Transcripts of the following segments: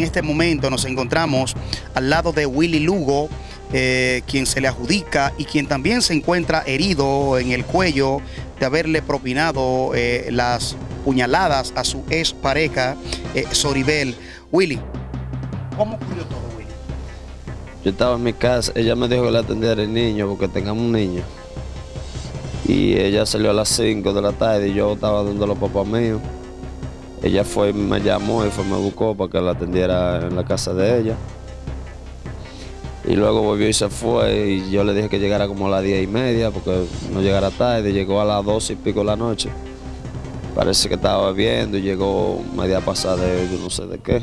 En este momento nos encontramos al lado de Willy Lugo, eh, quien se le adjudica y quien también se encuentra herido en el cuello de haberle propinado eh, las puñaladas a su ex pareja, eh, Soribel. Willy, ¿cómo ocurrió todo, Willy? Yo estaba en mi casa, ella me dijo que le atendiera el niño porque tengamos un niño. Y ella salió a las 5 de la tarde y yo estaba dando los papás míos. Ella fue, me llamó y fue, me buscó para que la atendiera en la casa de ella. Y luego volvió y se fue y yo le dije que llegara como a las diez y media porque no llegara tarde. Llegó a las dos y pico de la noche. Parece que estaba bebiendo y llegó media pasada de yo no sé de qué.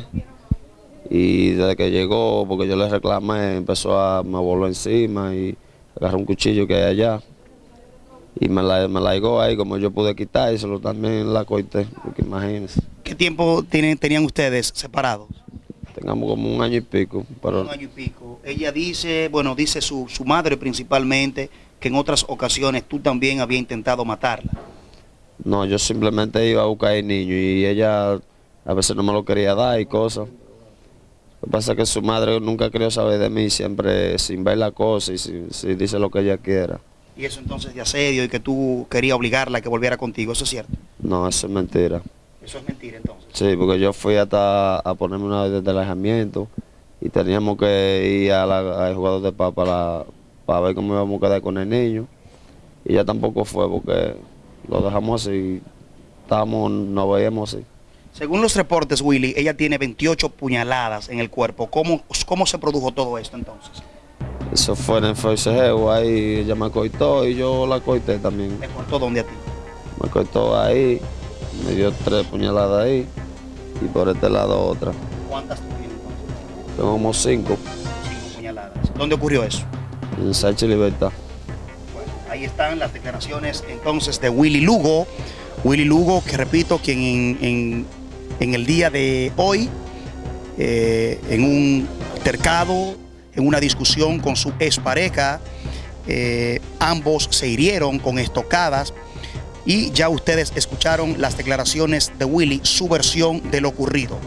Y desde que llegó, porque yo le reclamé, empezó a me voló encima y agarró un cuchillo que hay allá. Y me la, me la ahí, como yo pude quitárselo, también la corté, porque imagínense. ¿Qué tiempo tienen, tenían ustedes separados? Tengamos como un año y pico. Pero Un año y pico. Ella dice, bueno, dice su, su madre principalmente, que en otras ocasiones tú también había intentado matarla. no, yo simplemente iba a buscar al niño y ella a veces no me lo quería dar y cosas. Lo que pasa es que su madre nunca quería saber de mí, siempre sin ver la cosa y sin dice lo que ella quiera. Y eso entonces de asedio y que tú querías obligarla a que volviera contigo, ¿eso es cierto? No, eso es mentira. Eso es mentira entonces. Sí, porque yo fui hasta a ponerme una orden de alejamiento y teníamos que ir al jugador de paz para, para ver cómo íbamos a quedar con el niño. Y ella tampoco fue porque lo dejamos así, estábamos, nos veíamos así. Según los reportes, Willy, ella tiene 28 puñaladas en el cuerpo. ¿Cómo, cómo se produjo todo esto entonces? Eso fue en el forcejeo, ahí ella me cortó y yo la corté también. ¿Me cortó dónde a ti? Me cortó ahí, me dio tres puñaladas ahí y por este lado otra. ¿Cuántas tú tienes? Tengo como cinco Cinco puñaladas. ¿Dónde ocurrió eso? en Sánchez Libertad. Bueno, ahí están las declaraciones entonces de Willy Lugo. Willy Lugo, que repito, quien en, en- en el día de hoy, eh, en un altercado, en una discusión con su expareja, eh, ambos se hirieron con estocadas y ya ustedes escucharon las declaraciones de Willy, su versión de lo ocurrido.